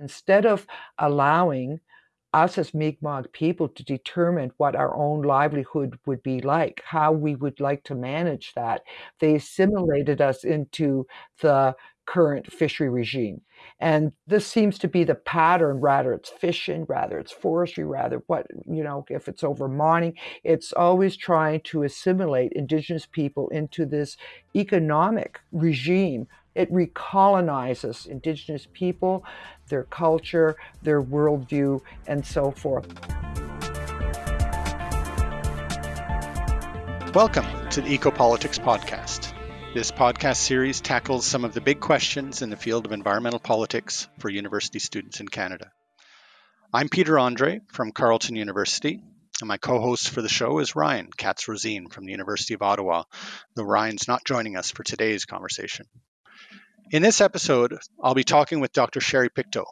Instead of allowing us as Mi'kmaq people to determine what our own livelihood would be like, how we would like to manage that, they assimilated us into the current fishery regime. And this seems to be the pattern, rather it's fishing, rather it's forestry, rather what, you know, if it's over mining, it's always trying to assimilate indigenous people into this economic regime. It recolonizes indigenous people, their culture, their worldview, and so forth. Welcome to the Ecopolitics Podcast. This podcast series tackles some of the big questions in the field of environmental politics for university students in Canada. I'm Peter Andrée from Carleton University, and my co host for the show is Ryan Katz Rosene from the University of Ottawa, though Ryan's not joining us for today's conversation. In this episode, I'll be talking with Dr. Sherry Pictou,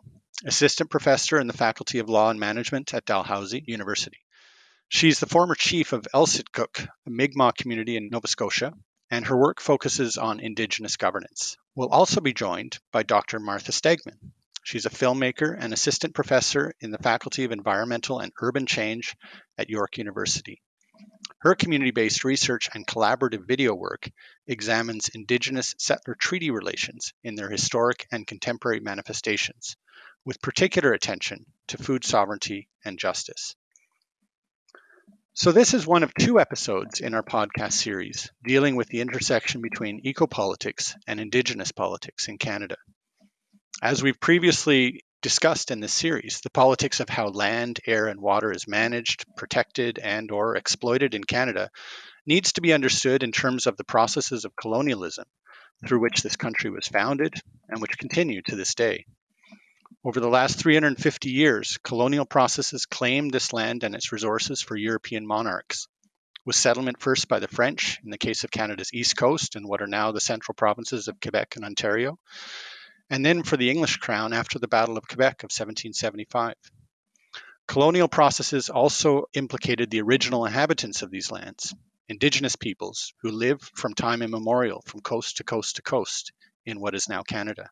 Assistant Professor in the Faculty of Law and Management at Dalhousie University. She's the former chief of Elsipogtuk, a Mi'kmaq community in Nova Scotia, and her work focuses on Indigenous governance. We'll also be joined by Dr. Martha Stiegman. She's a filmmaker and assistant professor in the Faculty of Environmental and Urban Change at York University. Her community based research and collaborative video work examines Indigenous settler treaty relations in their historic and contemporary manifestations, with particular attention to food sovereignty and justice. So, this is one of two episodes in our podcast series dealing with the intersection between ecopolitics and Indigenous politics in Canada. As we've previously discussed in this series, the politics of how land, air, and water is managed, protected, and or exploited in Canada needs to be understood in terms of the processes of colonialism through which this country was founded and which continue to this day. Over the last 350 years, colonial processes claimed this land and its resources for European monarchs. With settlement first by the French, in the case of Canada's east coast and what are now the central provinces of Quebec and Ontario, and then for the English crown after the Battle of Quebec of 1775. Colonial processes also implicated the original inhabitants of these lands, indigenous peoples who lived from time immemorial from coast to coast to coast in what is now Canada.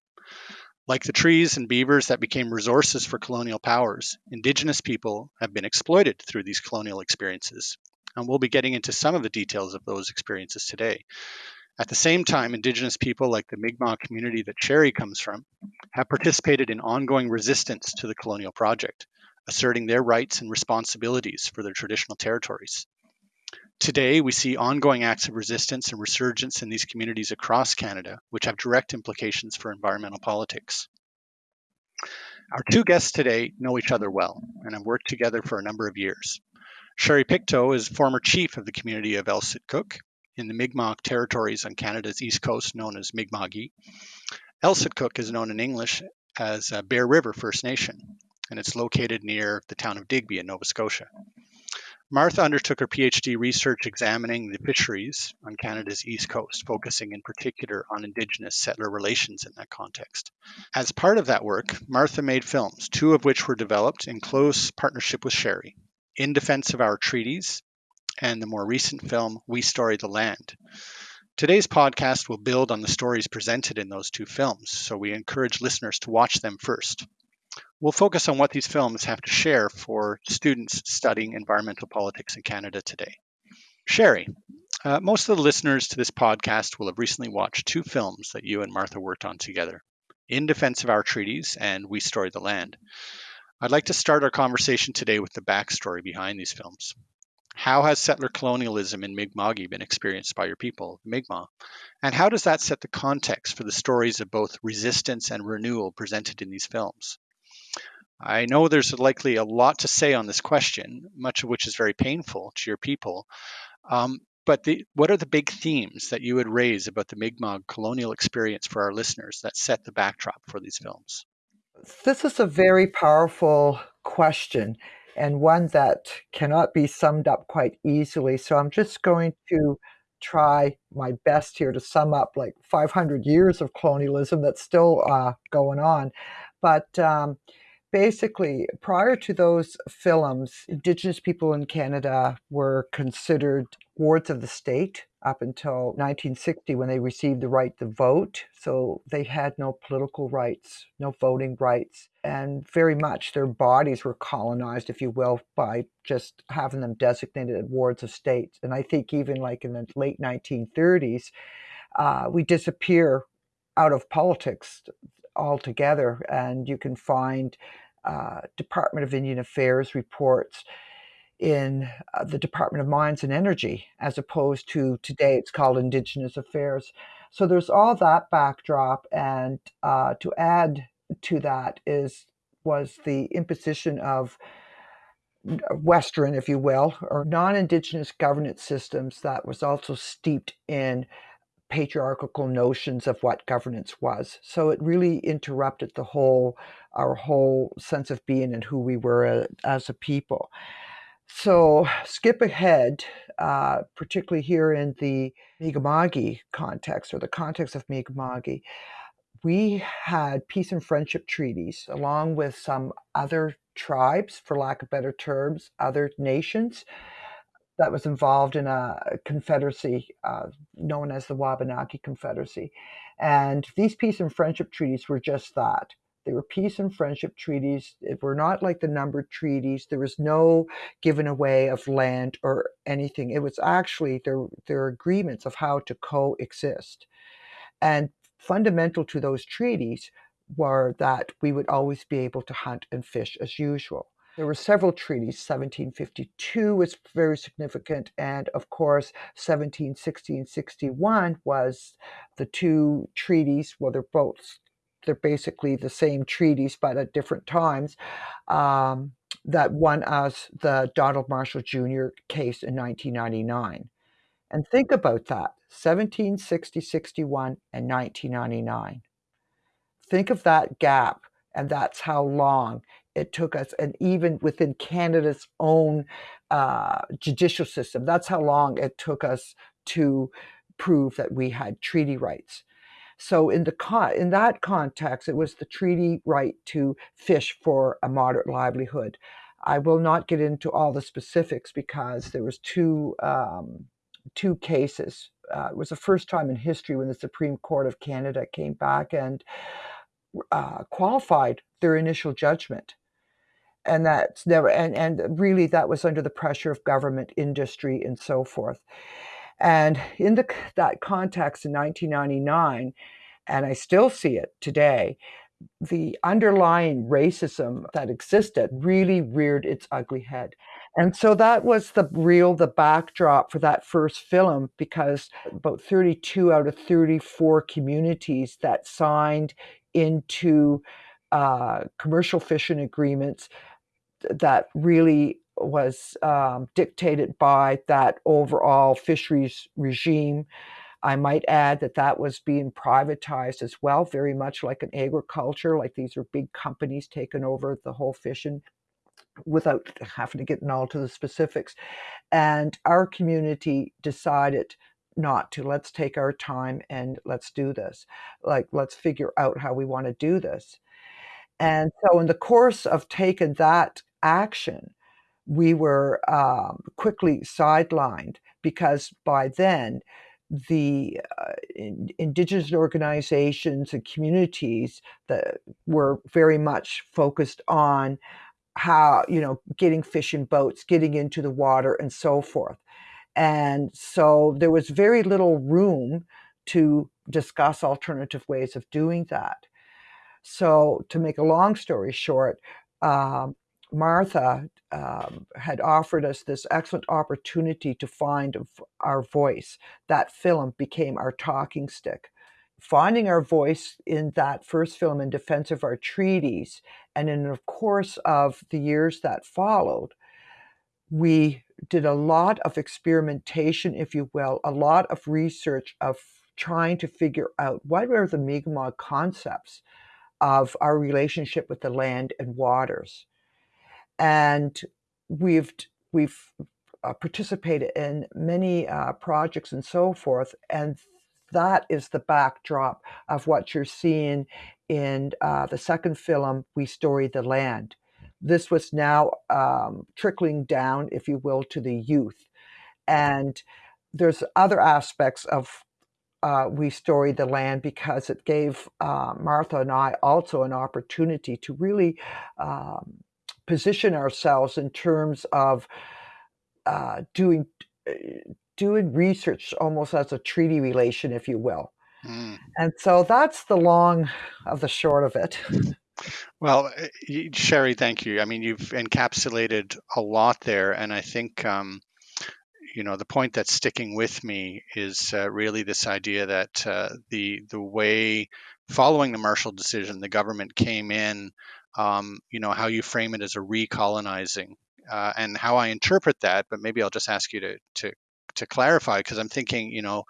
Like the trees and beavers that became resources for colonial powers, Indigenous people have been exploited through these colonial experiences. And we'll be getting into some of the details of those experiences today. At the same time, Indigenous people like the Mi'kmaq community that Sherry comes from have participated in ongoing resistance to the colonial project, asserting their rights and responsibilities for their traditional territories. Today, we see ongoing acts of resistance and resurgence in these communities across Canada, which have direct implications for environmental politics. Our two guests today know each other well and have worked together for a number of years. Sherry Pictou is former chief of the community of Elsipogtuk in the Mi'kmaq territories on Canada's east coast, known as Mi'kma'ki. Elsipogtuk is known in English as uh, Bear River First Nation, and it's located near the town of Digby in Nova Scotia. Martha undertook her PhD research examining the fisheries on Canada's east coast, focusing in particular on Indigenous settler relations in that context. As part of that work, Martha made films, two of which were developed in close partnership with Sherry In Defense of Our Treaties and the more recent film, We Story the Land. Today's podcast will build on the stories presented in those two films, so we encourage listeners to watch them first. We'll focus on what these films have to share for students studying environmental politics in Canada today. Sherry, uh, most of the listeners to this podcast will have recently watched two films that you and Martha worked on together In Defense of Our Treaties and We Story the Land. I'd like to start our conversation today with the backstory behind these films. How has settler colonialism in Mi'kma'ki been experienced by your people, the Mi'kmaq? And how does that set the context for the stories of both resistance and renewal presented in these films? I know there's likely a lot to say on this question, much of which is very painful to your people. Um, but the, what are the big themes that you would raise about the Mi'kmaq colonial experience for our listeners that set the backdrop for these films? This is a very powerful question and one that cannot be summed up quite easily. So I'm just going to try my best here to sum up like 500 years of colonialism that's still uh, going on. But um, basically, prior to those films, Indigenous people in Canada were considered wards of the state. up until 1960 when they received the right to vote. So they had no political rights, no voting rights, and very much their bodies were colonized, if you will, by just having them designated wards of state. And I think even like in the late 1930s, uh, we disappear out of politics altogether. And you can find uh, Department of Indian Affairs reports in uh, the Department of Mines and Energy, as opposed to today it's called Indigenous Affairs. So there's all that backdrop, and uh, to add to that is was the imposition of Western, if you will, or non-Indigenous governance systems that was also steeped in patriarchal notions of what governance was. So it really interrupted the whole, our whole sense of being and who we were as a people. So skip ahead, uh, particularly here in the Mi'kmaq context or the context of Mi'kmaq, we had peace and friendship treaties along with some other tribes, for lack of better terms, other nations that was involved in a confederacy uh, known as the Wabanaki Confederacy. And these peace and friendship treaties were just that. They were peace and friendship treaties. It were not like the numbered treaties. There was no giving away of land or anything. It was actually their their agreements of how to coexist. And fundamental to those treaties were that we would always be able to hunt and fish as usual. There were several treaties. 1752 was very significant, and of course, 1760 and 61 was the two treaties. Well, they're both they're basically the same treaties, but at different times. Um, that won us the Donald Marshall Jr. case in 1999. And think about that 1760, 61, and 1999. Think of that gap, and that's how long it took us, and even within Canada's own uh, judicial system, that's how long it took us to prove that we had treaty rights. So in the in that context, it was the treaty right to fish for a moderate livelihood. I will not get into all the specifics because there was two um, two cases. Uh, it was the first time in history when the Supreme Court of Canada came back and uh, qualified their initial judgment. And that's never and and really that was under the pressure of government industry and so forth. And in the that context in 1999 and i still see it today the underlying racism that existed really reared its ugly head and so that was the real the backdrop for that first film because about 32 out of 34 communities that signed into uh, commercial fishing agreements that really was um, dictated by that overall fisheries regime. I might add that that was being privatized as well, very much like an agriculture, like these are big companies taking over the whole fishing without having to get in all to the specifics. And our community decided not to. Let's take our time and let's do this. Like, let's figure out how we want to do this. And so, in the course of taking that action, we were um, quickly sidelined because by then the uh, in, indigenous organizations and communities that were very much focused on how you know getting fish in boats getting into the water and so forth. And so there was very little room to discuss alternative ways of doing that. So to make a long story short um, Martha um, had offered us this excellent opportunity to find our voice. That film became our talking stick. Finding our voice in that first film in defense of our treaties, and in the course of the years that followed, we did a lot of experimentation, if you will, a lot of research of trying to figure out what were the Mi'kmaq concepts of our relationship with the land and waters and we've we've uh, participated in many uh, projects and so forth, and that is the backdrop of what you're seeing in uh, the second film, We Story the Land. This was now um, trickling down, if you will, to the youth. And there's other aspects of uh, we story the land because it gave uh, Martha and I also an opportunity to really um, position ourselves in terms of uh, doing uh, doing research almost as a treaty relation, if you will. Mm. And so that's the long of the short of it. Well, eh, Sherry, thank you. I mean, you've encapsulated a lot there, and I think um, you know the point that's sticking with me is uh, really this idea that uh, the the way following the Marshall decision, the government came in. Um, you know how you frame it as a recolonizing, uh, and how I interpret that. But maybe I'll just ask you to to to clarify because I'm thinking, you know,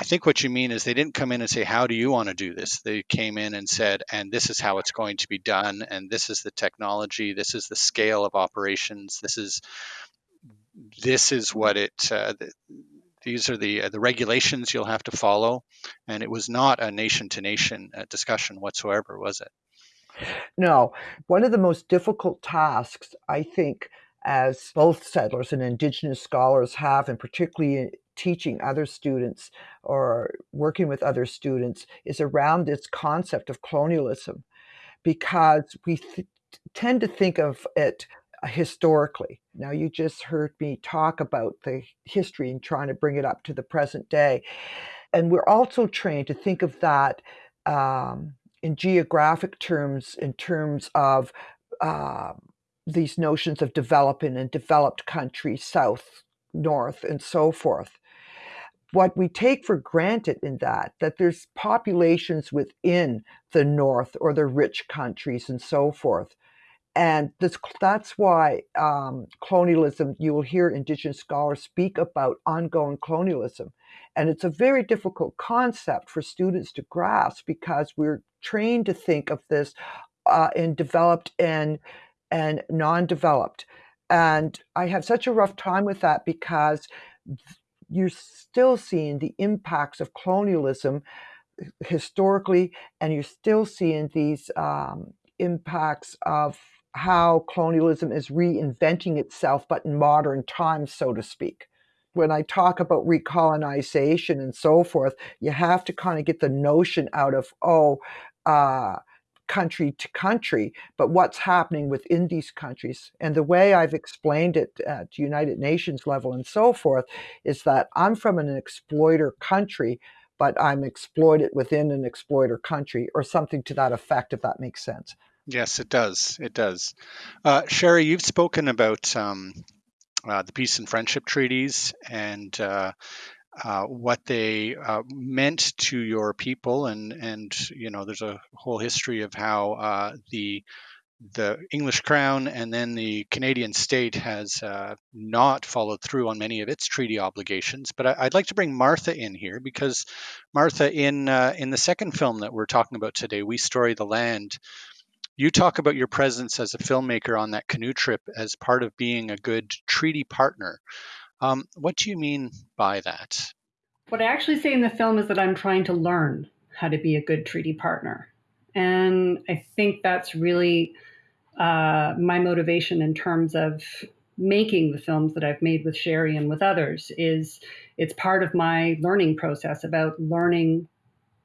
I think what you mean is they didn't come in and say, How do you want to do this? They came in and said, And this is how it's going to be done. And this is the technology. This is the scale of operations. This is. This is what it. Uh, these are the uh, the regulations you'll have to follow, and it was not a nation to nation discussion whatsoever, was it? No, one of the most difficult tasks I think as both settlers and Indigenous scholars have, and particularly teaching other students or working with other students, is around this concept of colonialism because we tend to think of it historically. Now, you just heard me talk about the history and trying to bring it up to the present day. And we're also trained to think of that um, in geographic terms, in terms of uh, these notions of developing and developed countries, south, north, and so forth. What we take for granted in that, that there's populations within the north or the rich countries and so forth. And this, that's why um, colonialism, you will hear Indigenous scholars speak about ongoing colonialism. And it's a very difficult concept for students to grasp because we're trained to think of this uh, in developed and and non-developed and i have such a rough time with that because you're still seeing the impacts of colonialism historically and you're still seeing these um, impacts of how colonialism is reinventing itself but in modern times so to speak when I talk about recolonization and so forth, you have to kind of get the notion out of, oh, uh, country to country, but what's happening within these countries. And the way I've explained it at United Nations level and so forth is that I'm from an exploiter country, but I'm exploited within an exploiter country or something to that effect, if that makes sense. Yes, it does. It does. Uh, Sherry, you've spoken about um, uh, the peace and friendship treaties and uh, uh, what they uh, meant to your people, and and you know there's a whole history of how uh, the the English Crown and then the Canadian state has uh, not followed through on many of its treaty obligations. But I, would like to bring Martha in here because Martha, in uh, in the second film that we're talking about today, we story the land. You talk about your presence as a filmmaker on that canoe trip as part of being a good treaty partner. Um, what do you mean by that? What I actually say in the film is that I'm trying to learn how to be a good treaty partner. And I think that's really uh, my motivation in terms of making the films that I've made with Sherry and with others is it's part of my learning process about learning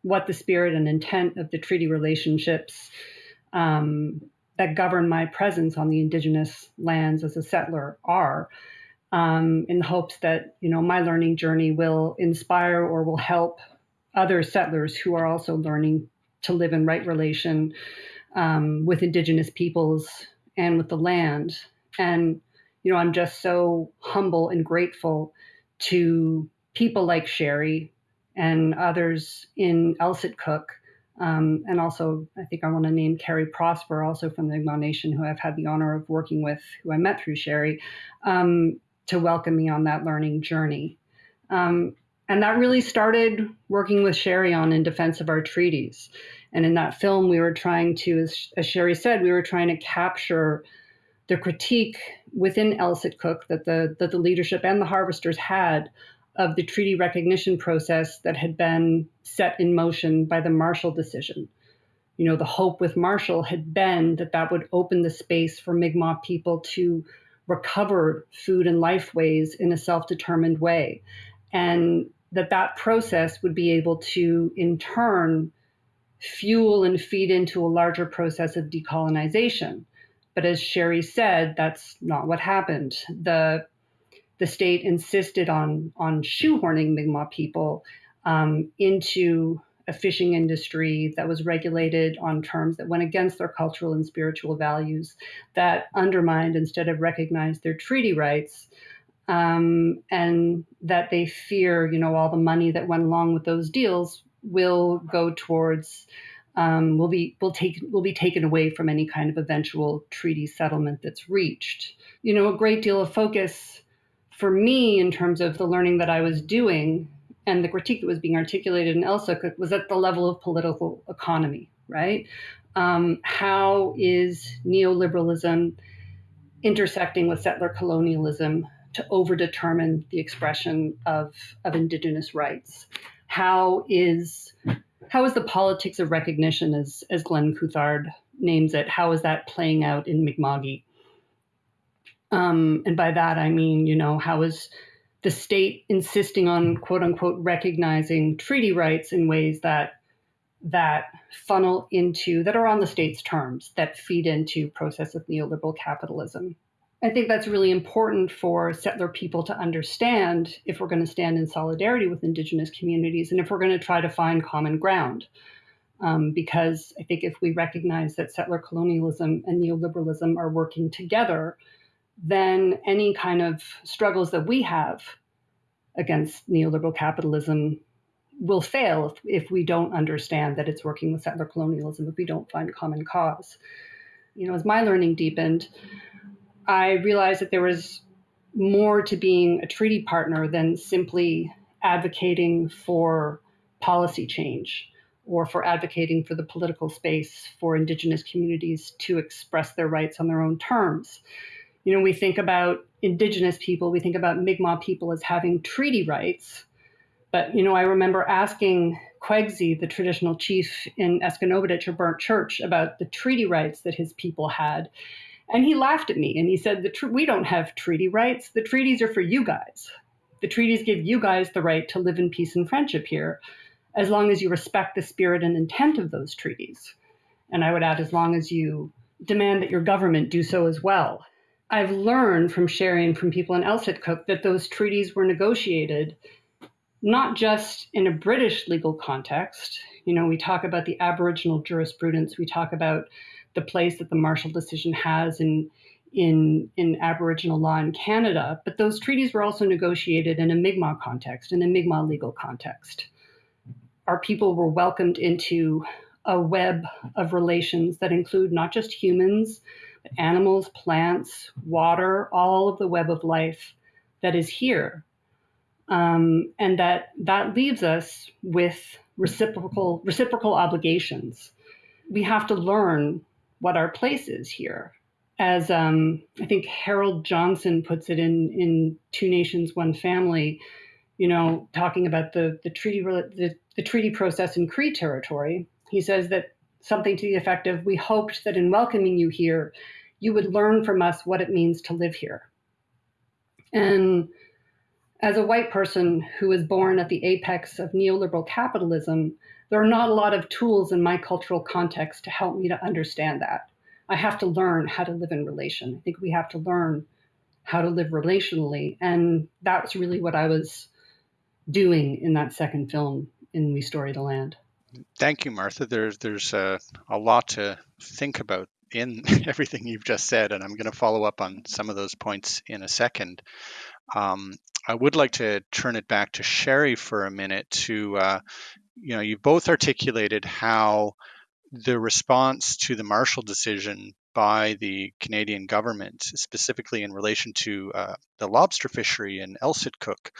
what the spirit and intent of the treaty relationships um, that govern my presence on the indigenous lands as a settler are um, in the hopes that you know my learning journey will inspire or will help other settlers who are also learning to live in right relation um, with indigenous peoples and with the land. And you know i'm just so humble and grateful to people like sherry and others in L'sitkuk um, and also, I think I want to name Kerry Prosper, also from the Mi'kmaq Nation, who I've had the honor of working with, who I met through Sherry, um, to welcome me on that learning journey. Um, and that really started working with Sherry on in defense of our treaties. And in that film, we were trying to, as, as Sherry said, we were trying to capture the critique within L'sitkuk that the that the leadership and the harvesters had of the treaty recognition process that had been set in motion by the Marshall decision. You know, the hope with Marshall had been that that would open the space for Mi'kmaq people to recover food and lifeways in a self determined way. and that that process would be able to, in turn, fuel and feed into a larger process of decolonization. But as Sherry said, that's not what happened. The the state insisted on on shoehorning Mi'kmaq people um, into a fishing industry that was regulated on terms that went against their cultural and spiritual values, that undermined instead of recognized their treaty rights, um, and that they fear, you know, all the money that went along with those deals will go towards um, will be will take will be taken away from any kind of eventual treaty settlement that's reached. You know, a great deal of focus for me in terms of the learning that I was doing and the critique that was being articulated in ELSA was at the level of political economy, right? Um, how is neoliberalism intersecting with settler colonialism to overdetermine the expression of, of indigenous rights? How is how is the politics of recognition, as as Glenn Coulthard names it, how is that playing out in Mi'kma'ki? Um, and by that I mean, you know, how is the state insisting on quote unquote recognizing treaty rights in ways that that funnel into that are on the state's terms that feed into process of neoliberal capitalism? I think that's really important for settler people to understand if we're going to stand in solidarity with indigenous communities and if we're going to try to find common ground. Um, because i think if we recognize that settler colonialism and neoliberalism are working together then any kind of struggles that we have against neoliberal capitalism will fail if, if we don't understand that it's working with settler colonialism, if we don't find common cause. You know, as my learning deepened, I realized that there was more to being a treaty partner than simply advocating for policy change or for advocating for the political space for Indigenous communities to express their rights on their own terms you know, we think about indigenous people, we think about Mi'kmaq people as having treaty rights. But, you know, I remember asking Quegsy, the traditional chief in Esgenoôpetitj or Burnt Church, about the treaty rights that his people had. And he laughed at me and he said, We don't have treaty rights. The treaties are for you guys. The treaties give you guys the right to live in peace and friendship here, as long as you respect the spirit and intent of those treaties. And I would add, as long as you demand that your government do so as well. I've learned from sharing from people in L'sitkuk that those treaties were negotiated not just in a British legal context. You know, we talk about the Aboriginal jurisprudence, we talk about the place that the Marshall decision has in in in Aboriginal law in Canada, but those treaties were also negotiated in a Mi'kmaq context, in a Mi'kmaq legal context. Our people were welcomed into a web of relations that include not just humans, animals, plants, water, all of the web of life that is here. Um, and that that leaves us with reciprocal reciprocal obligations. We have to learn what our place is here. As um, I think Harold Johnson puts it in in Two Nations, One Family, you know, talking about the the treaty the, the treaty process in Cree territory. He says that something to the effect of, We hoped that in welcoming you here, you would learn from us what it means to live here. And as a white person who was born at the apex of neoliberal capitalism, there are not a lot of tools in my cultural context to help me to understand that. I have to learn how to live in relation. I think we have to learn how to live relationally. And that's really what I was doing in that second film in We Story the Land. Thank you, Martha. There's there's a, a lot to think about in everything you've just said, and I'm going to follow up on some of those points in a second. Um, I would like to turn it back to Sherry for a minute to, uh, you know, you both articulated how the response to the Marshall decision by the Canadian government, specifically in relation to uh, the lobster fishery in L'sitkuk,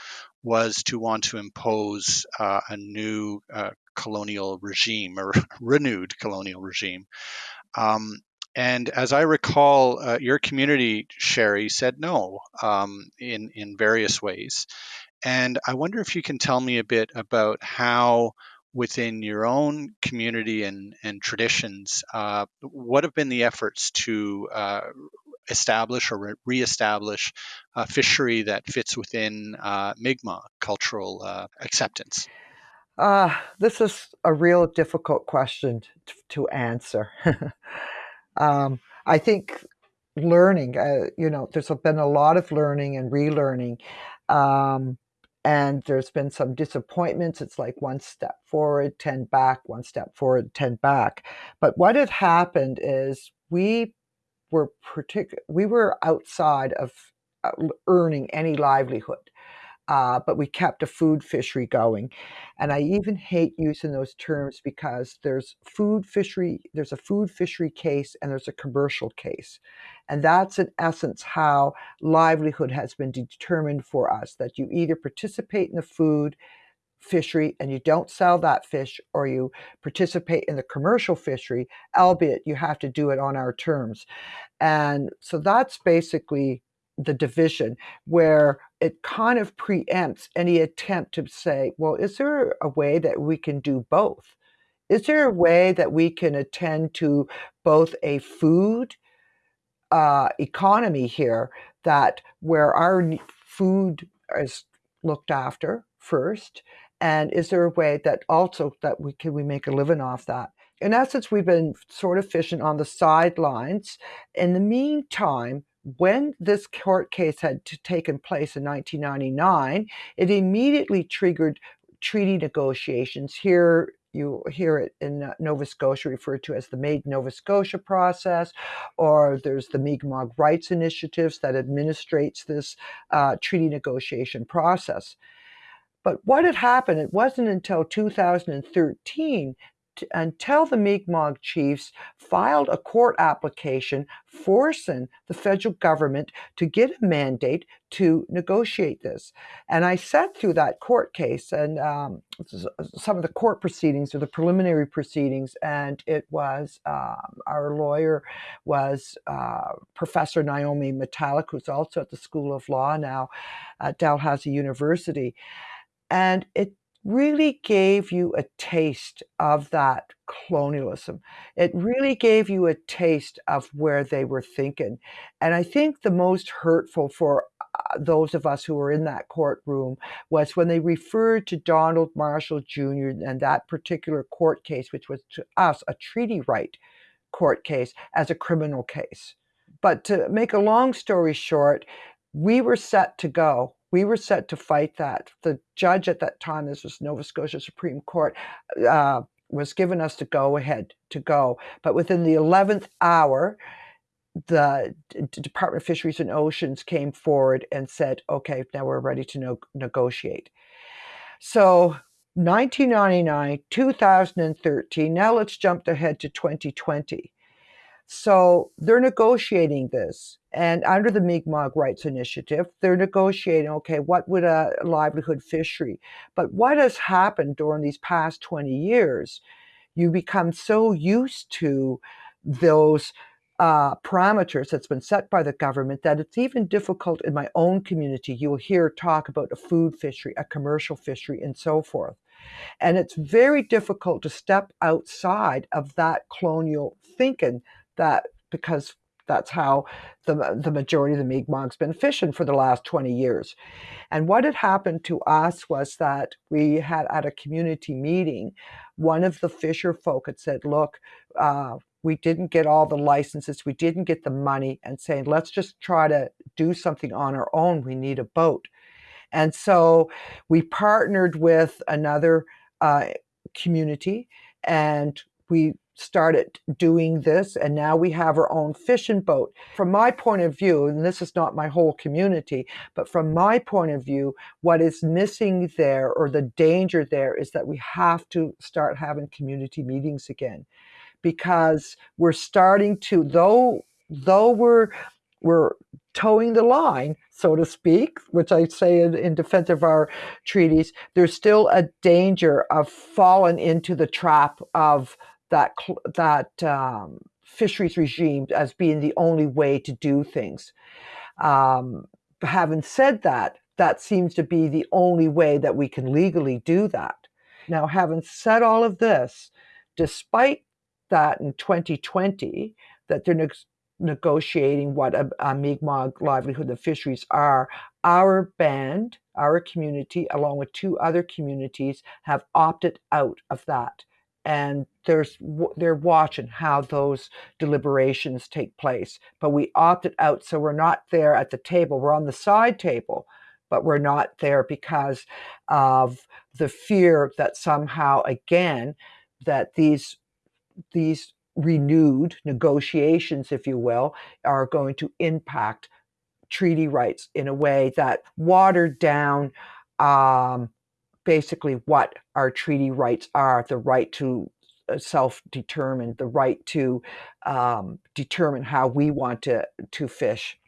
was to want to impose uh, a new uh, colonial regime or renewed colonial regime. Um, and as I recall, uh, your community, Sherry, said no um, in in various ways. And I wonder if you can tell me a bit about how within your own community and, and traditions, uh, what have been the efforts to uh, establish or re-establish a fishery that fits within uh, Mi'kmaq cultural uh, acceptance? Uh, this is a real difficult question to, to answer. um, I think learning, uh, you know, there's been a lot of learning and relearning. Um, and there's been some disappointments. It's like one step forward, 10 back, one step forward, 10 back. But what had happened is we were particular, we were outside of uh, earning any livelihood uh, but we kept a food fishery going. And I even hate using those terms because there's food fishery, there's a food fishery case and there's a commercial case. And that's in essence how livelihood has been determined for us that you either participate in the food fishery and you don't sell that fish or you participate in the commercial fishery, albeit you have to do it on our terms. And so that's basically the division where it kind of preempts any attempt to say, well, is there a way that we can do both? Is there a way that we can attend to both a food uh, economy here that where our food is looked after first, and is there a way that also that we can we make a living off that? In essence, we've been sort of fishing on the sidelines. In the meantime, when this court case had taken place in 1999, it immediately triggered treaty negotiations. Here, you hear it in uh, Nova Scotia referred to as the Made Nova Scotia process, or there's the Mi'kmaq Rights Initiatives that administrates this uh, treaty negotiation process. But what had happened, it wasn't until 2013 until the Mi'kmaq chiefs filed a court application forcing the federal government to get a mandate to negotiate this. And I sat through that court case and um, some of the court proceedings or the preliminary proceedings, and it was um, our lawyer was uh, Professor Naiomi Metallic, who's also at the School of Law now at Dalhousie University. And it really gave you a taste of that colonialism. It really gave you a taste of where they were thinking. And I think the most hurtful for uh, those of us who were in that courtroom was when they referred to Donald Marshall Jr. and that particular court case, which was to us a treaty right court case, as a criminal case. But to make a long story short, we were set to go we were set to fight that. The judge at that time, this was Nova Scotia Supreme Court, uh, was given us to go ahead to go. But within the 11th hour, the D Department of Fisheries and Oceans came forward and said, okay, now we're ready to no negotiate. So 1999, 2013, now let's jump ahead to 2020. So they're negotiating this. And under the Mi'kmaq Rights Initiative, they're negotiating, okay, what would a livelihood fishery? But what has happened during these past 20 years? You become so used to those uh, parameters that's been set by the government that it's even difficult in my own community. You'll hear talk about a food fishery, a commercial fishery, and so forth. And it's very difficult to step outside of that colonial thinking that because that's how the, the majority of the Mi'kmaq's been fishing for the last 20 years. And what had happened to us was that we had at a community meeting, one of the fisher folk had said, look, uh, we didn't get all the licenses, we didn't get the money, and saying, let's just try to do something on our own. We need a boat. And so we partnered with another uh, community and we started doing this and now we have our own fishing boat. From my point of view, and this is not my whole community, but from my point of view, what is missing there or the danger there is that we have to start having community meetings again because we're starting to, though, though we're, we're toeing the line, so to speak, which I say in, in, defense of our treaties, there's still a danger of falling into the trap of that that um, fisheries regime as being the only way to do things. Um, having said that, that seems to be the only way that we can legally do that. Now, having said all of this, despite that in 2020, that they're negotiating what a, a Mi'kmaq livelihood and fisheries are, our band, our community, along with two other communities, have opted out of that. And there's they're watching how those deliberations take place. But we opted out, so we're not there at the table. We're on the side table, but we're not there because of the fear that somehow again that these these renewed negotiations, if you will, are going to impact treaty rights in a way that watered down um, basically what our treaty rights are the right to uh, self-determine the right to um, determine how we want to to fish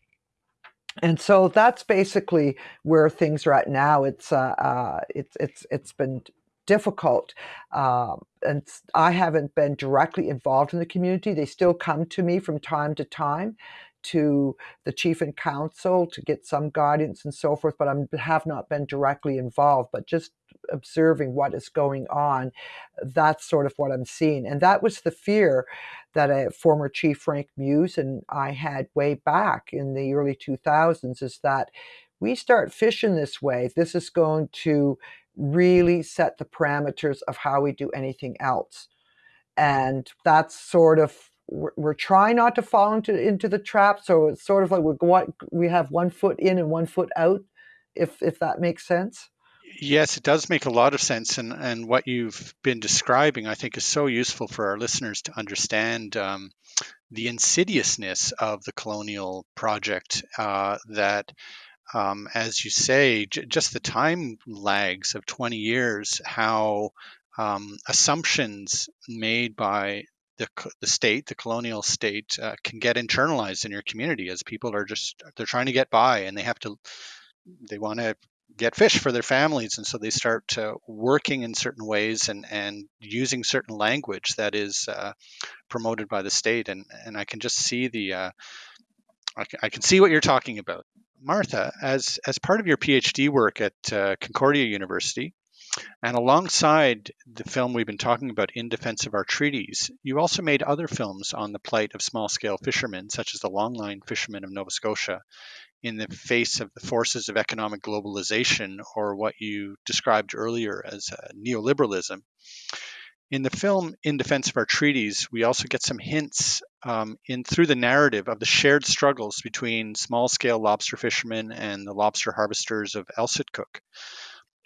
and so that's basically where things are at now it's uh, uh, it's it's it's been difficult. Um, and I haven't been directly involved in the community. They still come to me from time to time to the chief and council to get some guidance and so forth, but I have not been directly involved, but just observing what is going on, that's sort of what I'm seeing. And that was the fear that a former chief Frank Meuse and I had way back in the early 2000s is that we start fishing this way, this is going to really set the parameters of how we do anything else. And that's sort of we're, trying not to fall into into the trap. So it's sort of like we we have one foot in and one foot out, if if that makes sense. Yes, it does make a lot of sense, and and what you've been describing, I think, is so useful for our listeners to understand um, the insidiousness of the colonial project. Uh, that um, as you say, j- just the time lags of 20 years, how um, assumptions made by the, the state, the colonial state, uh, can get internalized in your community as people are just they're trying to get by and they have to they want to get fish for their families and so they start uh, working in certain ways and and using certain language that is uh, promoted by the state and and I can just see the uh, I, can, I can see what you're talking about. Martha, as, as part of your PhD work at uh, Concordia University, and alongside the film we've been talking about, In Defense of Our Treaties, you also made other films on the plight of small scale fishermen, such as the longline fishermen of Nova Scotia, in the face of the forces of economic globalization, or what you described earlier as uh, neoliberalism. In the film In Defense of Our Treaties, we also get some hints um, in through the narrative of the shared struggles between small-scale lobster fishermen and the lobster harvesters of L'sitkuk.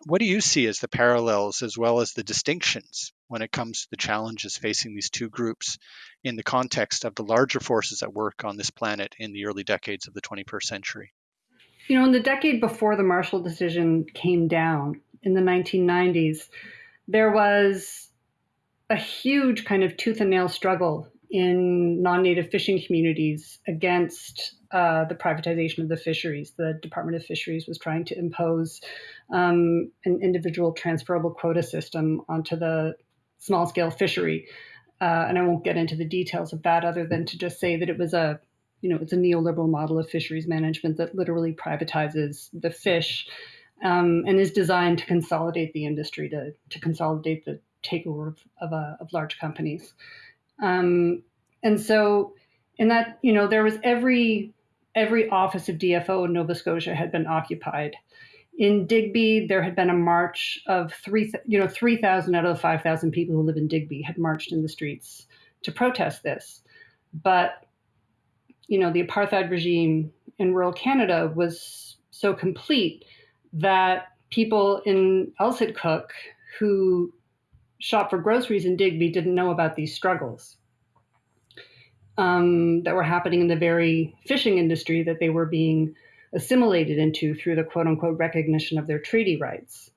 What do you see as the parallels as well as the distinctions when it comes to the challenges facing these two groups in the context of the larger forces at work on this planet in the early decades of the 21st century? You know, in the decade before the Marshall decision came down in the 1990s, there was a huge kind of tooth and nail struggle in non-native fishing communities against uh, the privatization of the fisheries. The Department of Fisheries was trying to impose um, an individual transferable quota system onto the small-scale fishery, uh, and I won't get into the details of that, other than to just say that it was a, you know, it's a neoliberal model of fisheries management that literally privatizes the fish. Um, and is designed to consolidate the industry, to, to consolidate the takeover of, of, uh, of large companies. Um, and so in that, you know, there was every every office of DFO in Nova Scotia had been occupied. In Digby, there had been a march of three, you know, three thousand out of the five thousand people who live in Digby had marched in the streets to protest this. But, you know, the apartheid regime in rural Canada was so complete that people in L'sitkuk who shop for groceries in Digby didn't know about these struggles um, that were happening in the very fishing industry that they were being assimilated into through the quote unquote recognition of their treaty rights.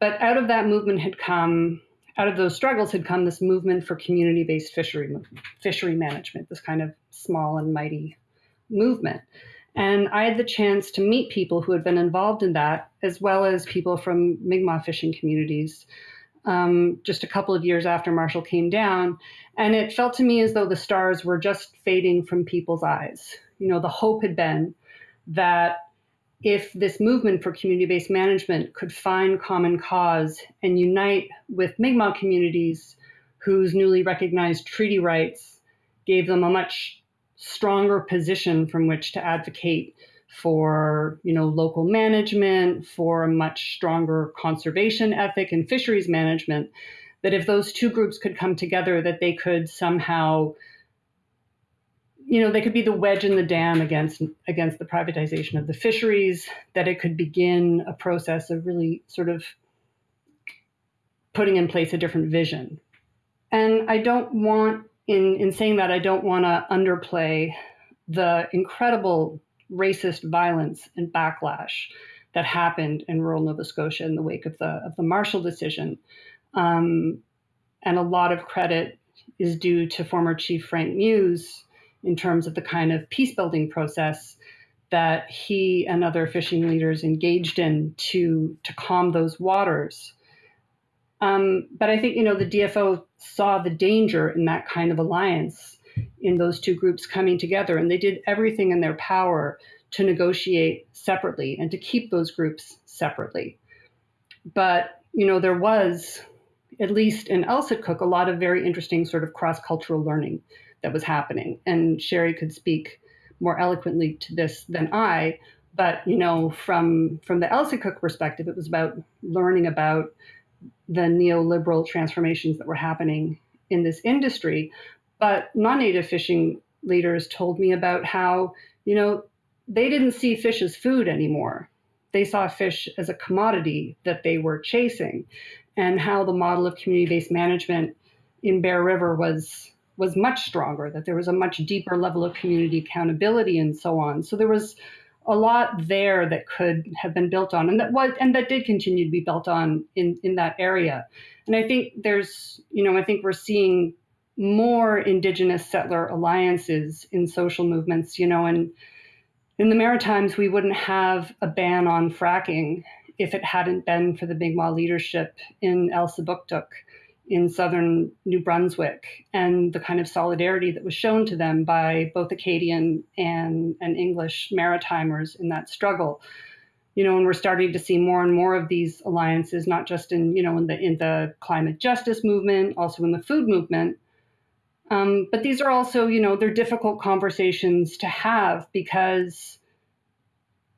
But out of that movement had come, out of those struggles had come this movement for community based fishery, fishery management, this kind of small and mighty movement. And I had the chance to meet people who had been involved in that, as well as people from Mi'kmaq fishing communities um, just a couple of years after Marshall came down. And it felt to me as though the stars were just fading from people's eyes. You know, the hope had been that if this movement for community based management could find common cause and unite with Mi'kmaq communities whose newly recognized treaty rights gave them a much stronger position from which to advocate for you know local management for a much stronger conservation ethic and fisheries management that if those two groups could come together that they could somehow you know they could be the wedge in the dam against against the privatization of the fisheries that it could begin a process of really sort of putting in place a different vision and i don't want in in saying that i don't want to underplay the incredible racist violence and backlash that happened in rural Nova Scotia in the wake of the of the Marshall decision. Um, and a lot of credit is due to former Chief Frank Meuse in terms of the kind of peace building process that he and other fishing leaders engaged in to to calm those waters. Um, but I think you know the DFO saw the danger in that kind of alliance in those two groups coming together, and they did everything in their power to negotiate separately and to keep those groups separately. But you know, there was, at least in L'sitkuk, a lot of very interesting sort of cross-cultural learning that was happening. And Sherry could speak more eloquently to this than I. But you know, from from the L'sitkuk perspective, it was about learning about the neoliberal transformations that were happening in this industry, but non-native fishing leaders told me about how, you know, they didn't see fish as food anymore. They saw fish as a commodity that they were chasing, and how the model of community-based management in Bear River was was much stronger. That there was a much deeper level of community accountability and so on. So there was a lot there that could have been built on, and that was and that did continue to be built on in in that area. And I think there's you know I think we're seeing more indigenous settler alliances in social movements, you know, and in the Maritimes, we wouldn't have a ban on fracking if it hadn't been for the Mi'kmaq leadership in Elsipogtog in southern New Brunswick and the kind of solidarity that was shown to them by both Acadian and, and English Maritimers in that struggle. You know, and we're starting to see more and more of these alliances, not just in, you know, in the in the climate justice movement, also in the food movement, um, but these are also, you know, they're difficult conversations to have because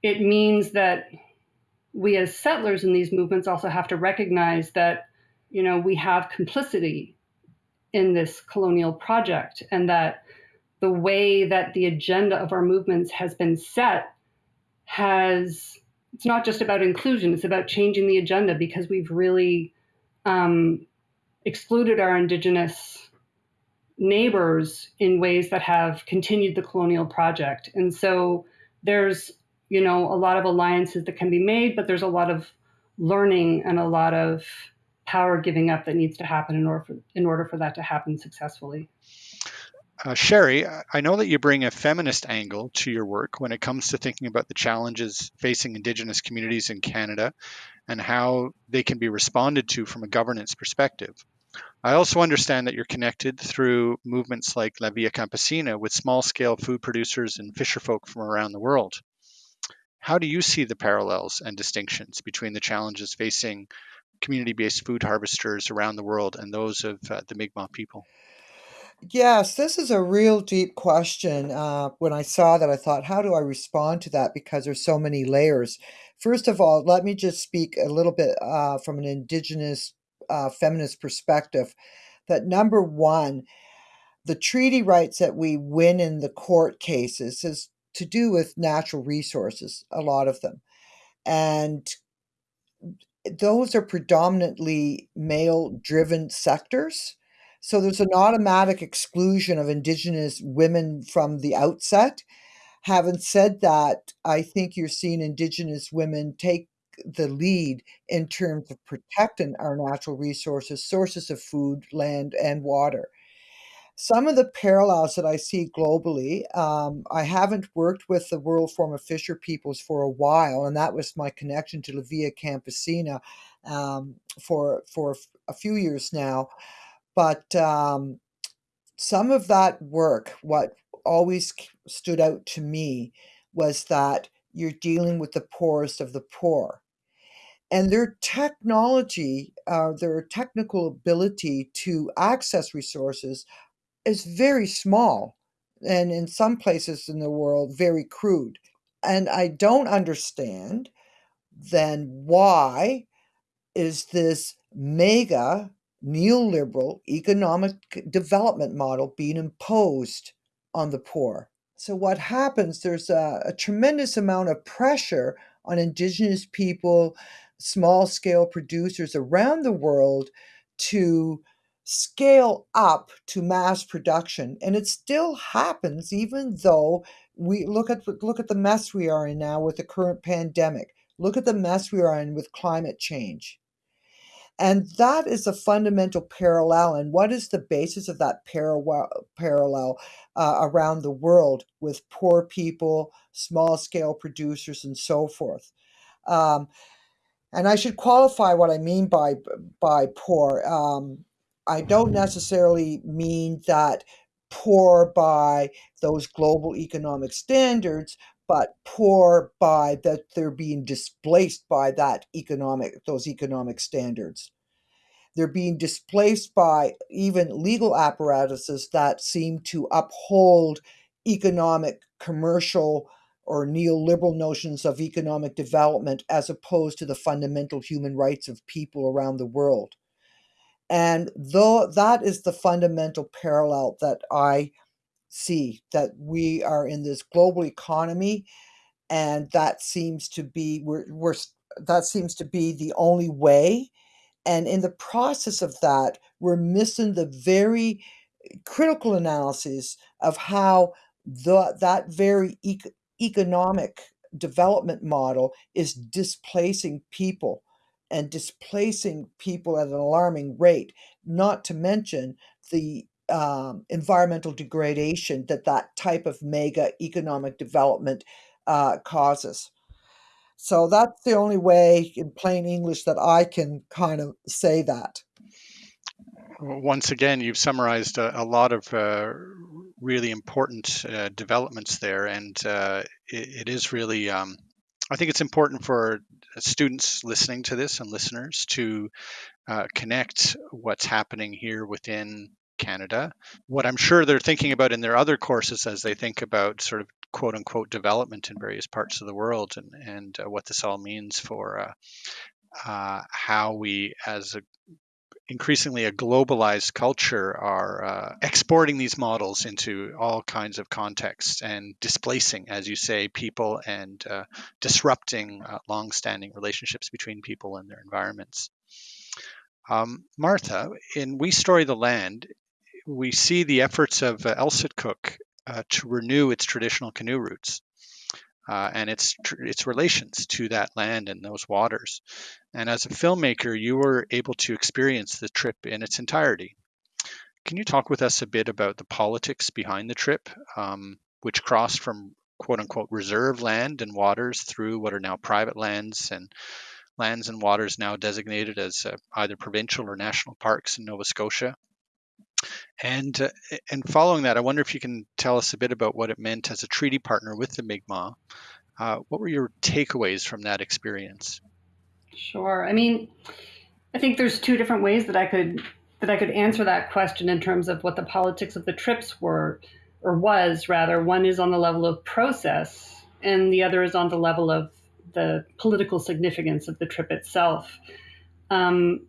it means that we as settlers in these movements also have to recognize that, you know, we have complicity in this colonial project and that the way that the agenda of our movements has been set has it's not just about inclusion it's about changing the agenda because we've really um, excluded our indigenous neighbors in ways that have continued the colonial project. And so there's, you know, a lot of alliances that can be made, but there's a lot of learning and a lot of power giving up that needs to happen in order for, in order for that to happen successfully. Uh, Sherry, I know that you bring a feminist angle to your work when it comes to thinking about the challenges facing Indigenous communities in Canada and how they can be responded to from a governance perspective. I also understand that you're connected through movements like La Via Campesina with small scale food producers and fisherfolk from around the world. How do you see the parallels and distinctions between the challenges facing community based food harvesters around the world and those of uh, the Mi'kmaq people? Yes, this is a real deep question. Uh, when I saw that, I thought, how do I respond to that? Because there's so many layers. First of all, let me just speak a little bit uh, from an Indigenous uh, feminist perspective that number one, the treaty rights that we win in the court cases is to do with natural resources, a lot of them. And those are predominantly male driven sectors. So there's an automatic exclusion of Indigenous women from the outset. Having said that, I think you're seeing Indigenous women take the lead in terms of protecting our natural resources, sources of food, land, and water. Some of the parallels that I see globally, um, I haven't worked with the World Forum of Fisher Peoples for a while, and that was my connection to La Via Campesina um, for for a few years now. But um, some of that work, what always stood out to me was that you're dealing with the poorest of the poor and their technology, uh, their technical ability to access resources is very small and in some places in the world, very crude. And I don't understand then why is this mega neoliberal economic development model being imposed on the poor? So, what happens, there's a, a tremendous amount of pressure on Indigenous people, small scale producers around the world to scale up to mass production and it still happens even though we look at look at the mess we are in now with the current pandemic. Look at the mess we are in with climate change. And that is a fundamental parallel and what is the basis of that parallel parallel uh, around the world with poor people small scale producers and so forth? Um, and I should qualify what I mean by by poor. Um, I don't necessarily mean that poor by those global economic standards, but poor by that they're being displaced by that economic those economic standards. They're being displaced by even legal apparatuses that seem to uphold economic, commercial, or neoliberal notions of economic development as opposed to the fundamental human rights of people around the world. And though that is the fundamental parallel that I see that we are in this global economy and that seems to be we're, we're that seems to be the only way. And in the process of that we're missing the very critical analysis of how the, that very e- economic development model is displacing people and displacing people at an alarming rate, not to mention the um, environmental degradation that that type of mega economic development uh, causes. So that's the only way, in plain English, that I can kind of say that. Once again, you've summarized a, a lot of uh, really important uh, developments there, and uh, it, it is really. Um, I think it's important for students listening to this and listeners to uh, connect what's happening here within Canada. What I'm sure they're thinking about in their other courses as they think about sort of quote unquote development in various parts of the world and, and uh, what this all means for uh, uh, how we as a increasingly a globalized culture are uh, exporting these models into all kinds of contexts and displacing, as you say, people and uh, disrupting uh, long-standing relationships between people and their environments. Um, Martha, in We Story the Land, we see the efforts of uh, L'sitkuk Cook uh, to renew its traditional canoe routes uh, and its its relations to that land and those waters. And as a filmmaker, you were able to experience the trip in its entirety. Can you talk with us a bit about the politics behind the trip, um, which crossed from quote unquote reserve land and waters through what are now private lands and lands and waters now designated as uh, either provincial or national parks in Nova Scotia? And uh, and following that, I wonder if you can tell us a bit about what it meant as a treaty partner with the Mi'kmaq. Uh, what were your takeaways from that experience? Sure. I mean, I think there's two different ways that I could that I could answer that question in terms of what the politics of the trips were or was rather. One is on the level of process, and the other is on the level of the political significance of the trip itself. Um,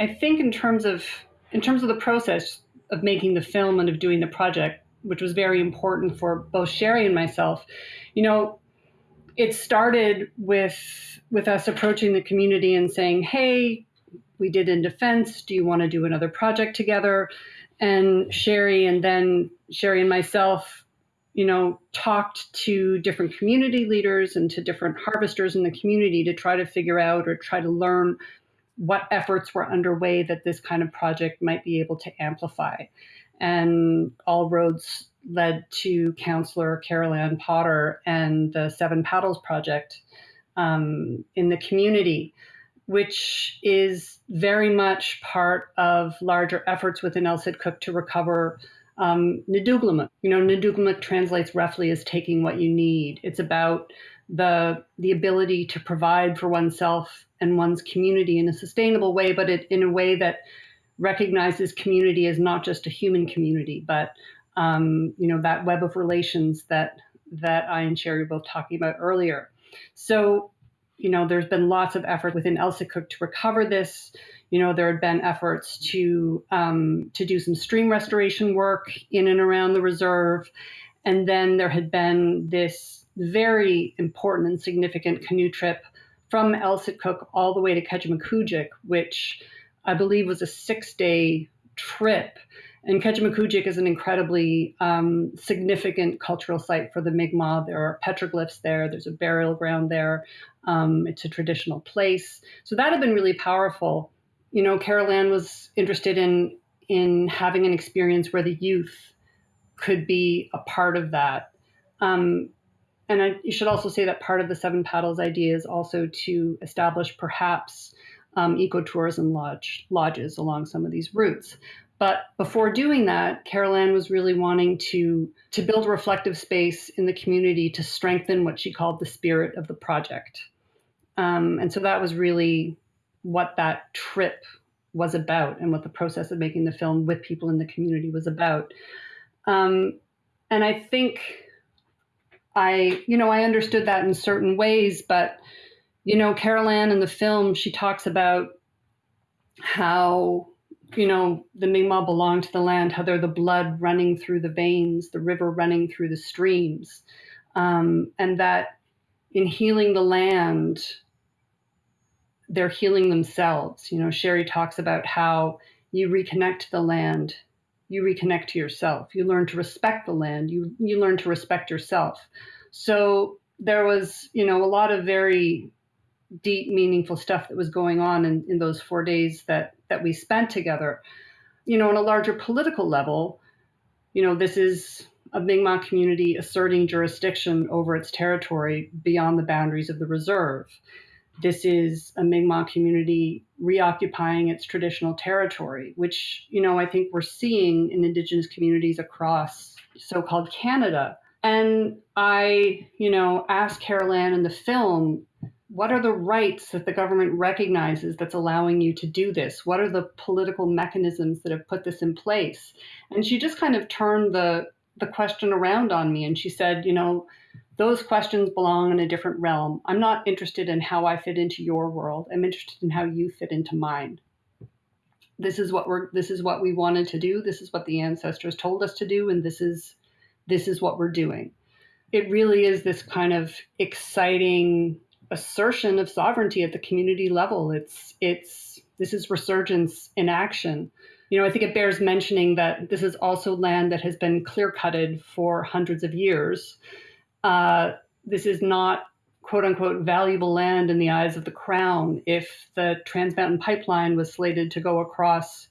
I think in terms of in terms of the process of making the film and of doing the project, which was very important for both Sherry and myself, you know, it started with with us approaching the community and saying, "Hey, we did in defense. Do you want to do another project together?" And Sherry and then Sherry and myself, you know, talked to different community leaders and to different harvesters in the community to try to figure out or try to learn what efforts were underway that this kind of project might be able to amplify. And all roads led to Councillor Carol Ann Potter and the Seven Paddles Project um, in the community, which is very much part of larger efforts within L'sitkuk Cook to recover um, You know, Netukulimk translates roughly as taking what you need. It's about the the ability to provide for oneself and one's community in a sustainable way, but it, in a way that recognizes community as not just a human community, but um, you know, that web of relations that that I and Sherry were both talking about earlier. So, you know, there's been lots of effort within L'sitkuk to recover this. You know, there had been efforts to um, to do some stream restoration work in and around the reserve, and then there had been this very important and significant canoe trip from Elsipogtog all the way to Kejimkujik, which I believe was a six day trip. And Kejimkujik is an incredibly um, significant cultural site for the Mi'kmaq. There are petroglyphs there, there's a burial ground there, um, it's a traditional place. So that had been really powerful. You know, Carol Ann was interested in, in having an experience where the youth could be a part of that. Um, and I, you should also say that part of the Seven Paddles idea is also to establish perhaps um, ecotourism lodge, lodges along some of these routes. But before doing that, Carol Ann was really wanting to, to build reflective space in the community to strengthen what she called the spirit of the project. Um, and so that was really what that trip was about and what the process of making the film with people in the community was about. Um, and I think I, you know, I understood that in certain ways, but, you know, Carol Ann in the film, she talks about how, you know, the Mi'kmaq belong to the land, how they're the blood running through the veins, the river running through the streams, um, and that in healing the land, they're healing themselves. You know, Sherry talks about how you reconnect to the land you reconnect to yourself. You learn to respect the land. You you learn to respect yourself. So there was, you know, a lot of very deep, meaningful stuff that was going on in, in those four days that that we spent together. You know, on a larger political level, you know, this is a Mi'kmaq community asserting jurisdiction over its territory beyond the boundaries of the reserve. This is a Mi'kmaq community reoccupying its traditional territory, which, you know, I think we're seeing in Indigenous communities across so called Canada. And I, you know, asked Carol Ann in the film, what are the rights that the government recognizes that's allowing you to do this? What are the political mechanisms that have put this in place? And she just kind of turned the the question around on me and she said, you know, those questions belong in a different realm. I'm not interested in how I fit into your world. I'm interested in how you fit into mine. This is what we're this is what we wanted to do. This is what the ancestors told us to do and this is this is what we're doing. It really is this kind of exciting assertion of sovereignty at the community level. It's it's this is resurgence in action. You know, I think it bears mentioning that this is also land that has been clear cutted for hundreds of years uh, this is not quote unquote valuable land in the eyes of the crown. If the Trans Mountain Pipeline was slated to go across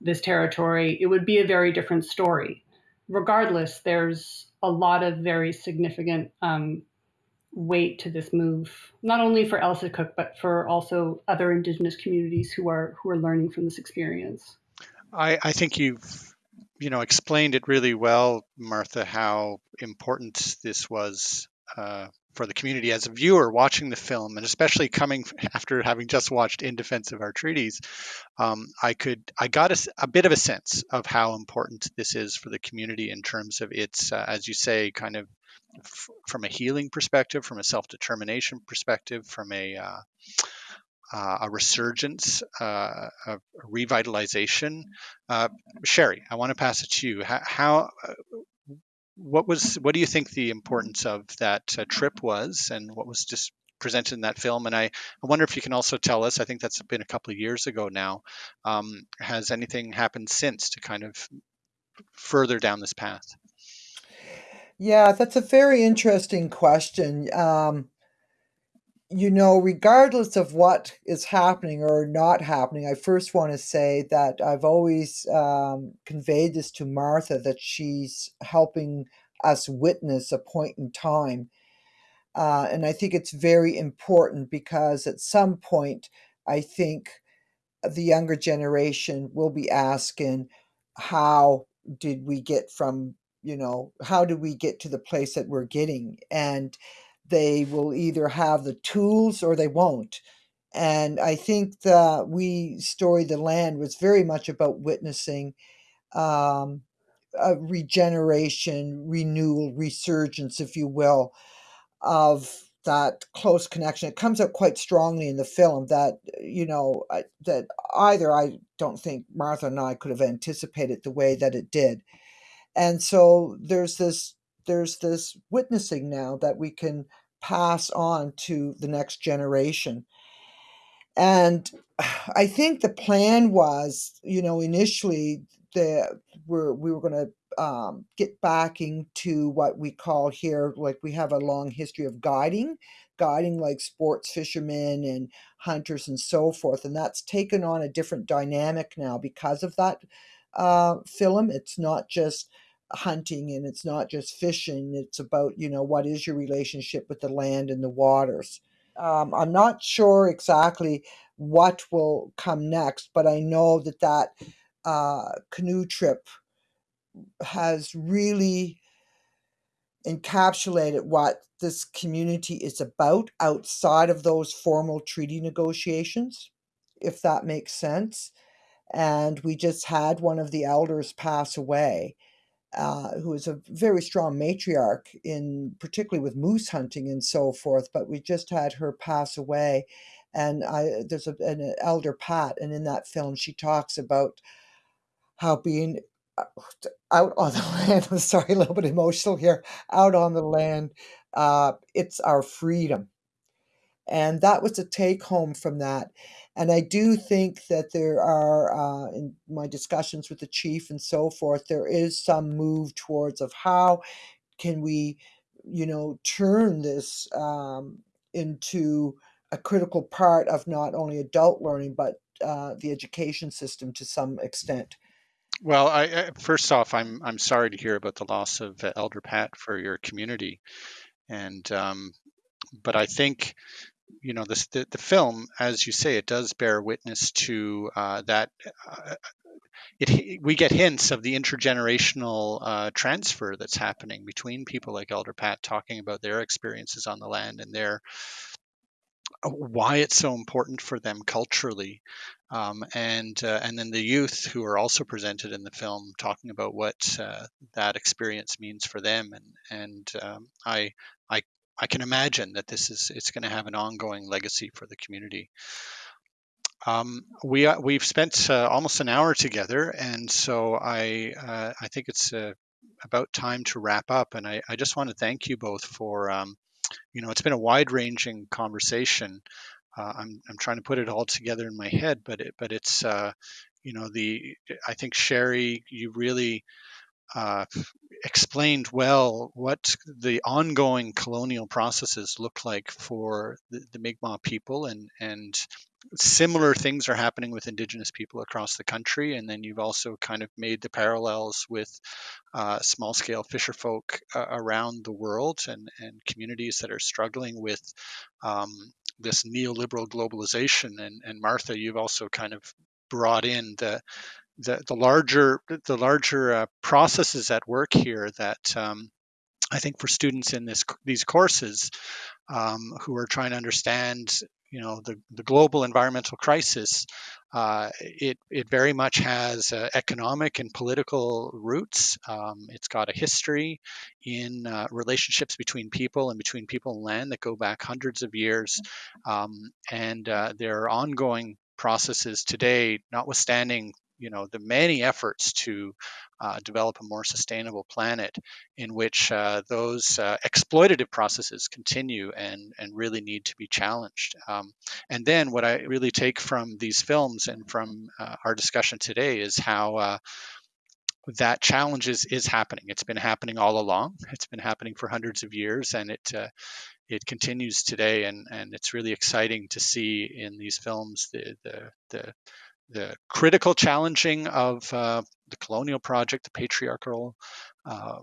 this territory, it would be a very different story. Regardless, there's a lot of very significant um, weight to this move, not only for L'sitkuk, but for also other Indigenous communities who are who are learning from this experience. I, I think you've you know explained it really well, Martha, how important this was uh, for the community as a viewer watching the film, and especially coming after having just watched In Defense of Our Treaties, um, I could I got a, a, bit of a sense of how important this is for the community in terms of its, uh, as you say, kind of from a healing perspective, from a self determination perspective, from a uh, uh, a resurgence, uh, a revitalization. Uh, Sherry, I want to pass it to you. How, how, uh, what was, what do you think the importance of that uh, trip was, and what was just presented in that film? And I, I wonder if you can also tell us. I think that's been a couple of years ago now. Um, has anything happened since to kind of further down this path? Yeah, that's a very interesting question. Um, you know, regardless of what is happening or not happening, I first want to say that I've always um, conveyed this to Martha that she's helping us witness a point in time. Uh, and I think it's very important because at some point, I think the younger generation will be asking, how did we get from, you know, how did we get to the place that we're getting? And they will either have the tools or they won't. And I think that We Story the Land was very much about witnessing um, a regeneration, renewal, resurgence, if you will, of that close connection. It comes out quite strongly in the film that you know that either I don't think Martha and I could have anticipated the way that it did, and so there's this there's this witnessing now that we can pass on to the next generation. And I think the plan was, you know, initially the we're, we were going to um, get backing to what we call here, like we have a long history of guiding, guiding like sports fishermen and hunters and so forth. And that's taken on a different dynamic now because of that uh, film. It's not just hunting and it's not just fishing. It's about, you know, what is your relationship with the land and the waters. Um, I'm not sure exactly what will come next, but I know that that uh, canoe trip has really encapsulated what this community is about outside of those formal treaty negotiations, if that makes sense. And we just had one of the elders pass away uh, who is a very strong matriarch in particularly with moose hunting and so forth. But we just had her pass away, and I there's a, an elder Pat, and in that film she talks about how being uh, out on the land. I'm sorry, a little bit emotional here. Out on the land, uh, it's our freedom, and that was a take home from that. And I do think that there are, uh, in my discussions with the chief and so forth, there is some move towards of how can we, you know, turn this um, into a critical part of not only adult learning but uh, the education system to some extent. Well, I, I, first off, I'm I'm sorry to hear about the loss of uh, Elder Pat for your community, and um, but I think you know this, the the film, as you say, it does bear witness to uh, that. Uh, it, we get hints of the intergenerational uh, transfer that's happening between people like Elder Pat talking about their experiences on the land and their uh, why it's so important for them culturally, um, and uh, and then the youth who are also presented in the film talking about what uh, that experience means for them, and and um, I I I can imagine that this is it's going to have an ongoing legacy for the community. Um, we uh, we've spent uh, almost an hour together, and so I uh, I think it's uh, about time to wrap up. And I, I just want to thank you both for um, you know it's been a wide ranging conversation. Uh, I'm I'm trying to put it all together in my head, but it, but it's uh, you know the I think Sherry you really explained well what the ongoing colonial processes look like for the, the Mi'kmaq people, and and similar things are happening with Indigenous people across the country. And then you've also kind of made the parallels with uh, small scale fisher folk uh, around the world and and communities that are struggling with. Um, this neoliberal globalization and, and Martha, you've also kind of brought in the the, the larger the larger uh, processes at work here that um, I think for students in this these courses um, who are trying to understand you know the, the global environmental crisis uh, it, it very much has uh, economic and political roots. Um, it's got a history in uh, relationships between people and between people and land that go back hundreds of years. Um, and uh, there are ongoing processes today, notwithstanding you know the many efforts to uh, develop a more sustainable planet in which uh, those uh, exploitative processes continue and and really need to be challenged um, and then what i really take from these films and from uh, our discussion today is how uh, that challenge is, is happening. It's been happening all along. It's been happening for hundreds of years, and it uh, it continues today. And, and it's really exciting to see in these films the the, the the critical challenging of uh, the colonial project, the patriarchal uh,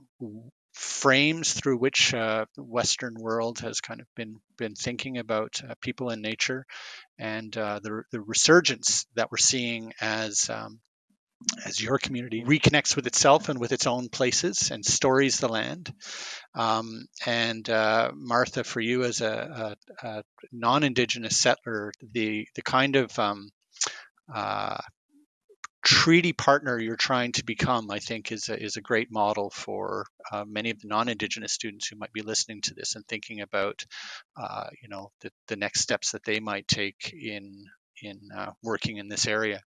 frames through which uh, the Western world has kind of been been thinking about uh, people and nature, and uh, the the resurgence that we're seeing as um, as your community reconnects with itself and with its own places and stories the land. Um, and uh, Martha, for you as a, a, a, non-indigenous settler, the the kind of um, uh, treaty partner you're trying to become, I think, is a, is a great model for uh, many of the non-Indigenous students who might be listening to this and thinking about, uh, you know, the, the next steps that they might take in in uh, working in this area.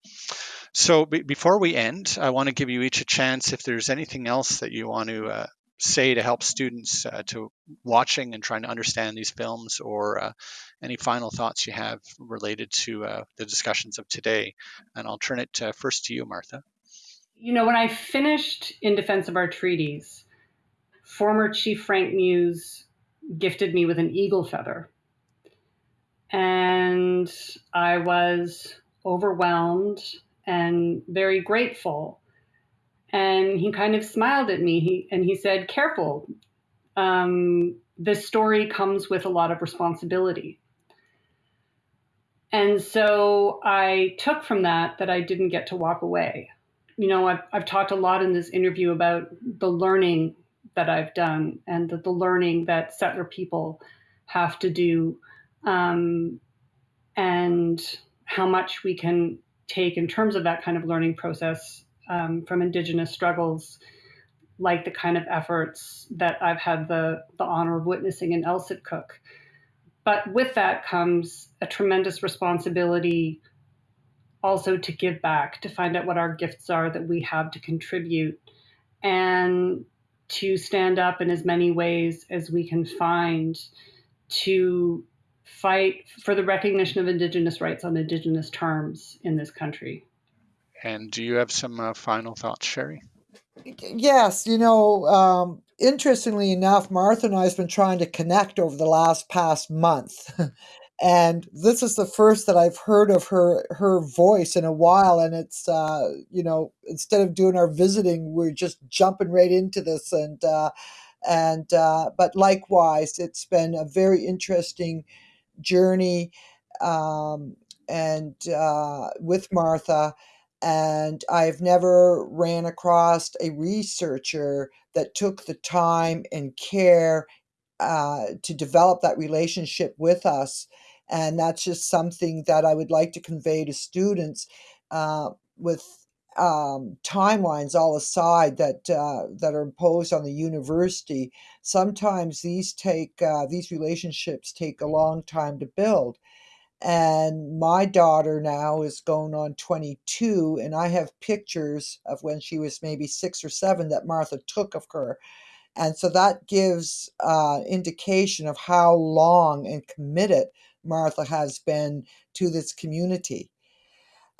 So before we end, I want to give you each a chance if there's anything else that you want to uh, say to help students uh, to watching and trying to understand these films or uh, any final thoughts you have related to uh, the discussions of today. And i'll turn it uh, first to you martha. You know when i finished in defense of our treaties former chief Frank Meuse gifted me with an eagle feather. And i was overwhelmed and very grateful and he kind of smiled at me. He, and he said careful. Um, this story comes with a lot of responsibility. And so i took from that that i didn't get to walk away. You know i've, I've talked a lot in this interview about the learning that i've done and the, the learning that settler people have to do um, and how much we can take in terms of that kind of learning process um, from Indigenous struggles, like the kind of efforts that I've had the, the honor of witnessing in L'sitkuk. But with that comes a tremendous responsibility also to give back, to find out what our gifts are that we have to contribute, and to stand up in as many ways as we can find to fight for the recognition of Indigenous rights on Indigenous terms in this country. And do you have some uh, final thoughts, Sherry? Yes, you know, um, interestingly enough, Martha and I have been trying to connect over the last past month. and this is the first that I've heard of her her voice in a while and it's uh, you know, instead of doing our visiting, we're just jumping right into this and uh, and uh, but likewise, it's been a very interesting journey um, and uh, with Martha and I've never ran across a researcher that took the time and care uh, to develop that relationship with us. And that's just something that I would like to convey to students uh, with um, timelines all aside that uh, that are imposed on the university. Sometimes these take uh, these relationships take a long time to build and my daughter now is going on 22 and i have pictures of when she was maybe six or seven that martha took of her. And so that gives uh, indication of how long and committed martha has been to this community.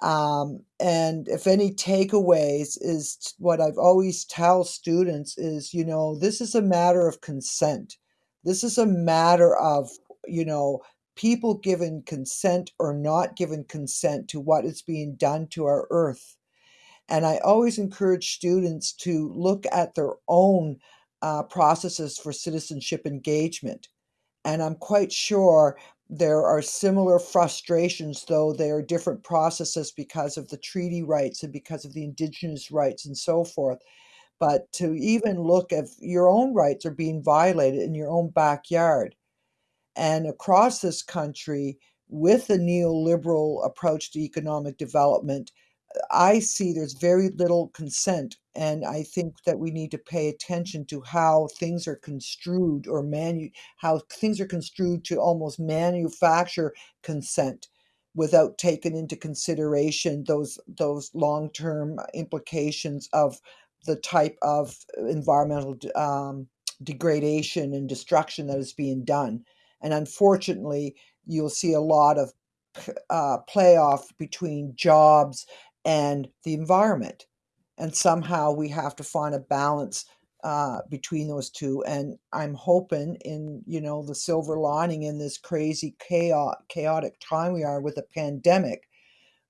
Um, and if any takeaways is what i've always tell students is you know this is a matter of consent. This is a matter of you know people given consent or not given consent to what is being done to our earth. And I always encourage students to look at their own uh, processes for citizenship engagement. And I'm quite sure there are similar frustrations, though they are different processes because of the treaty rights and because of the indigenous rights and so forth. But to even look if your own rights are being violated in your own backyard, and across this country, with the neoliberal approach to economic development, I see there's very little consent. And I think that we need to pay attention to how things are construed or manu how things are construed to almost manufacture consent without taking into consideration those those long-term implications of the type of environmental um, degradation and destruction that is being done. And unfortunately, you'll see a lot of uh, playoff between jobs and the environment. And somehow we have to find a balance uh, between those two. And I'm hoping in, you know, the silver lining in this crazy chaos, chaotic time we are with a pandemic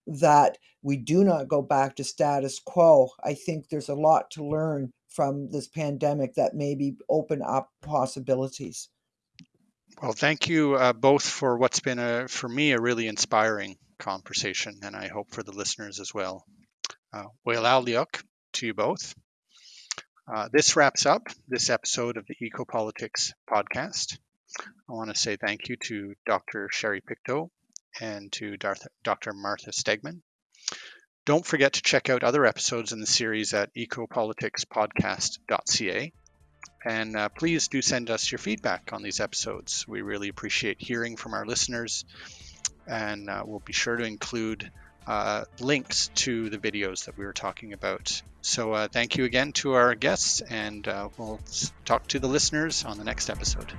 that we do not go back to status quo. I think there's a lot to learn from this pandemic that maybe open up possibilities. Well, thank you uh, both for what's been a, for me, a really inspiring conversation, and I hope for the listeners as well. Uh, Aliok to you both. Uh, this wraps up this episode of the Ecopolitics podcast. I want to say thank you to Dr. Sherry Pictou and to Dr. Martha Stiegman. Don't forget to check out other episodes in the series at ecopoliticspodcast.ca. And uh, please do send us your feedback on these episodes. We really appreciate hearing from our listeners. And uh, we'll be sure to include uh, links to the videos that we were talking about. So, uh, thank you again to our guests, and uh, we'll talk to the listeners on the next episode.